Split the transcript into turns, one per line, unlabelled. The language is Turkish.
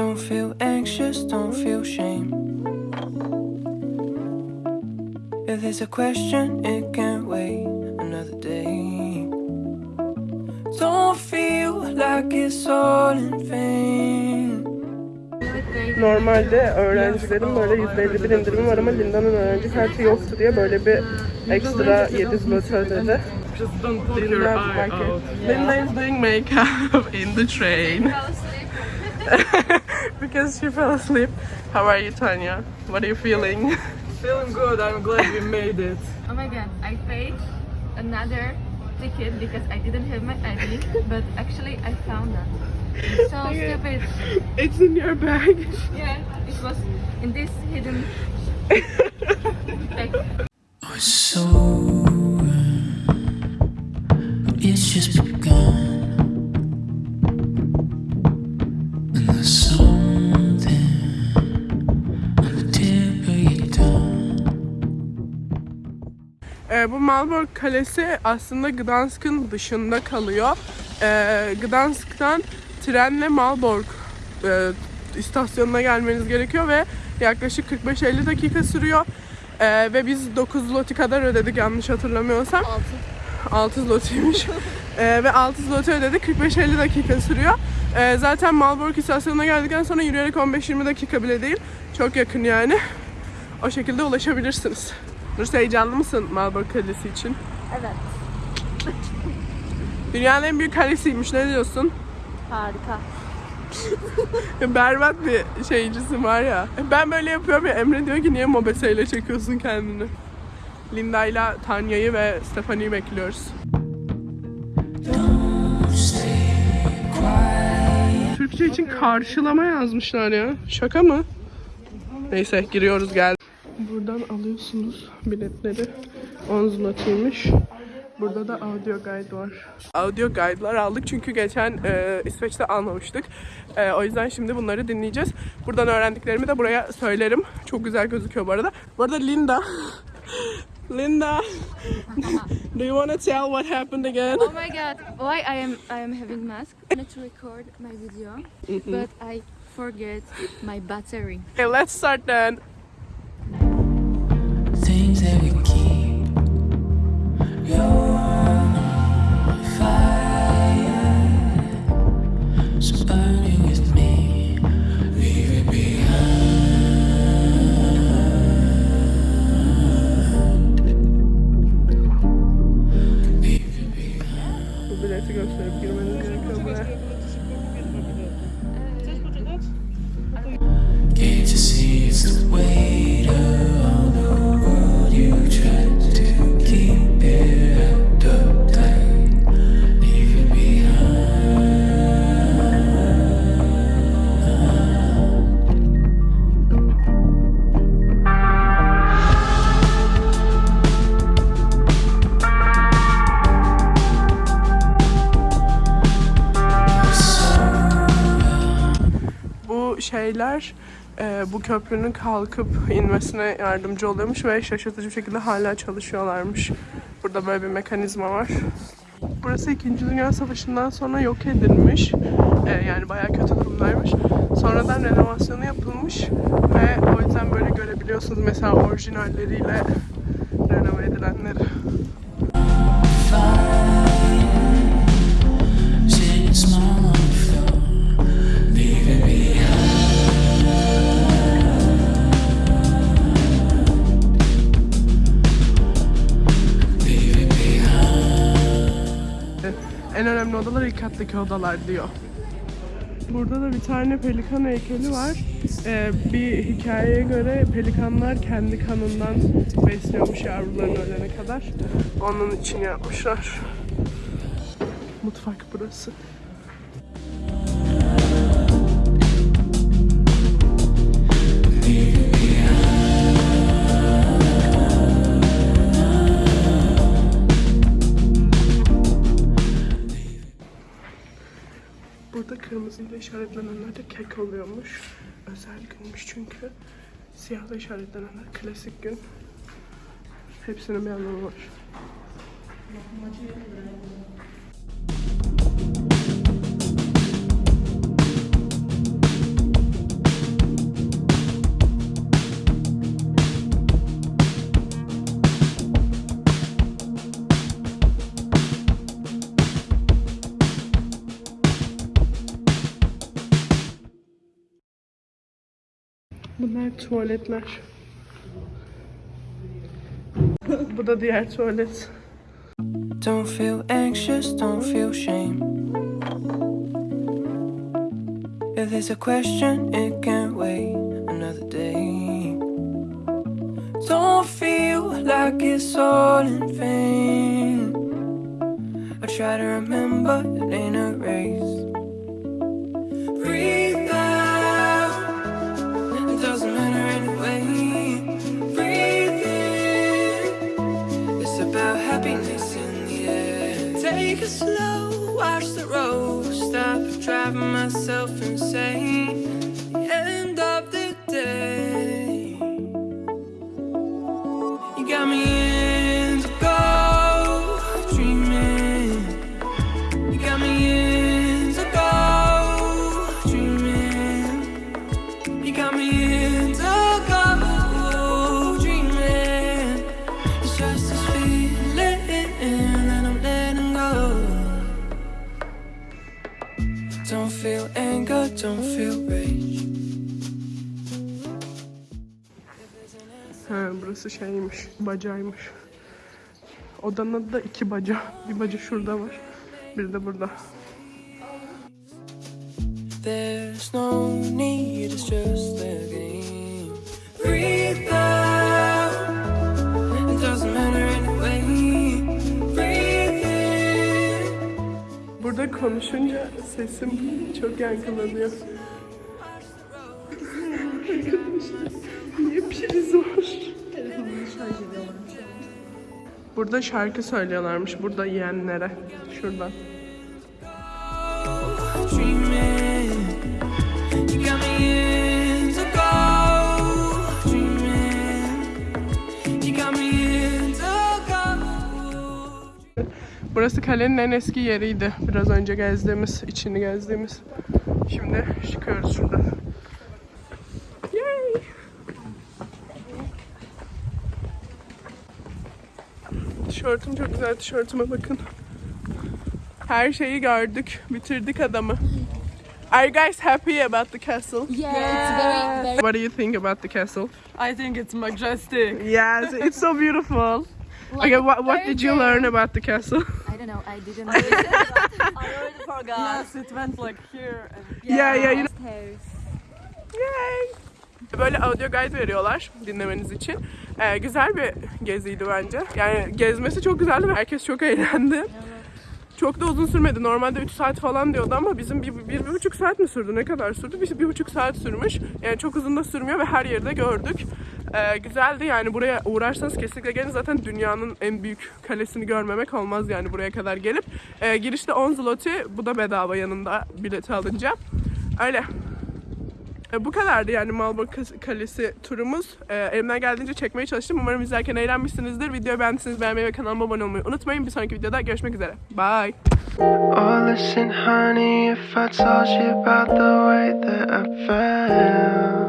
Don't feel anxious, don't feel shame. If there's a question, it can't wait another day. Don't feel like it's all in vain.
Normalde öğrencilerin böyle %51 indirimi var ama Linda'nın öğrenci kartı yoktu diye böyle bir ekstra 7 zloty ödedi.
Just.
Linda is doing makeup in the train. Because she fell asleep. How are you, Tanya? What are you feeling?
Feeling good. I'm glad we made it.
Oh my god, I paid another ticket because I didn't have my ID, but actually I found that. It's so stupid.
It's in your bag.
Yeah, it was in this hidden bag.
So It's just
Ee, bu Malbork Kalesi aslında Gdansk'ın dışında kalıyor. Ee, Gdansk'tan trenle Malbork e, istasyonuna gelmeniz gerekiyor ve yaklaşık 45-50 dakika sürüyor. Ee, ve biz 9 zloty kadar ödedik yanlış hatırlamıyorsam. 6. 6 zlotiymiş. Ee, ve 6 zloty ödedik 45-50 dakika sürüyor. Ee, zaten Malbork istasyonuna geldikten sonra yürüyerek 15-20 dakika bile değil. Çok yakın yani. O şekilde ulaşabilirsiniz. Nurse heyecanlı mısın Malbork Kalesi için?
Evet.
Dünyanın en büyük kalesiymiş. Ne diyorsun?
Harika.
Berbat bir şeycisin var ya. Ben böyle yapıyorum ya. Emre diyor ki niye mobeseyle çekiyorsun kendini? Linda ile Tanya'yı ve Stefani'yi bekliyoruz. Türkçe için karşılama yazmışlar ya. Şaka mı? Neyse giriyoruz gel. Buradan alıyorsunuz biletleri. 10 zlotiymiş. Burada da audio guide var. Audio guide'lar aldık çünkü geçen e, İsveç'te almamıştık. E, o yüzden şimdi bunları dinleyeceğiz. Buradan öğrendiklerimi de buraya söylerim. Çok güzel gözüküyor bu arada. Bu arada Linda. Linda. Do you want to tell what happened again?
Oh my god, why I am I am having mask? I wanted to record my video, but I forget my battery.
Okay, let's start then. Şeyler e, bu köprünün kalkıp inmesine yardımcı oluyormuş ve şaşırtıcı bir şekilde hala çalışıyorlarmış. Burada böyle bir mekanizma var. Burası 2. Dünya Savaşı'ndan sonra yok edilmiş. E, yani bayağı kötü durumdaymış. Sonradan renovasyonu yapılmış ve o yüzden böyle görebiliyorsunuz mesela orijinalleriyle renove edilenleri. En önemli odalar ilk kattaki odalar diyor. Burada da bir tane pelikan heykeli var. Ee, bir hikayeye göre pelikanlar kendi kanından besliyormuş yavrularını ölene kadar. Onun için yapmışlar. Mutfak burası. Burada kırmızıyla işaretlenenler de kek oluyormuş. Özel günmüş çünkü. Siyahla işaretlenenler klasik gün. Hepsinin bir anlamı var. Bunlar tuvaletler. Bu da diğer tuvalet.
Don't feel anxious, don't feel shame. If there's a question, it can't wait another day. Don't feel like it's all in vain. I try to remember it ain't a race. Happiness in the air. Take it slow, watch the road. Stop driving myself insane. End of the day. You got me
Ha, burası şeymiş, bacaymış. Odanın adı da iki baca. Bir baca şurada var, bir de burada.
There's no need, it's just a game. Breathe out,
Burada konuşunca sesim çok yankılanıyor. Niye priz var? Burada şarkı söylüyorlarmış burada yiyenlere. Şuradan. Burası kalenin en eski yeriydi. Biraz önce gezdiğimiz, içini gezdiğimiz. Şimdi çıkıyoruz şuradan. Yay! Tişörtüm çok güzel. Tişörtüme bakın. Her şeyi gördük. Bitirdik adamı. Are you guys happy about the castle?
Yeah, it's very, very.
What do you think about the castle?
I think it's majestic.
Yes, it's so beautiful. Okay, what, what did you learn about the castle?
I don't know. I didn't.
Yes, it went like here and
Yeah, yeah, you know. Yay! Böyle audio guide veriyorlar dinlemeniz için. Ee, güzel bir geziydi bence. Yani gezmesi çok güzeldi ve herkes çok eğlendi. Çok da uzun sürmedi. Normalde 3 saat falan diyordu ama bizim bir, bir, bir buçuk saat mi sürdü? Ne kadar sürdü? Bir, bir buçuk saat sürmüş. Yani çok uzun da sürmüyor ve her yerde gördük. Ee, güzeldi yani buraya uğrarsanız kesinlikle gelin. Zaten dünyanın en büyük kalesini görmemek olmaz yani buraya kadar gelip. Ee, girişte 10 zloty. Bu da bedava yanında bileti alınca. Öyle. E, bu kadardı yani Malbork Kalesi turumuz. E, elimden geldiğince çekmeye çalıştım. Umarım izlerken eğlenmişsinizdir. Videoyu beğendiyseniz beğenmeyi ve kanalıma abone olmayı unutmayın. Bir sonraki videoda görüşmek üzere. Bye.
Oh, listen, honey, if I told you about the way that I felt.